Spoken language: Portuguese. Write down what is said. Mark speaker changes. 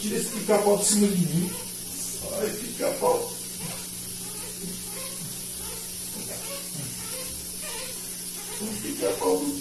Speaker 1: Tira esse pica-pau de cima de mim. Ai, pica-pau. Um pica-pau do.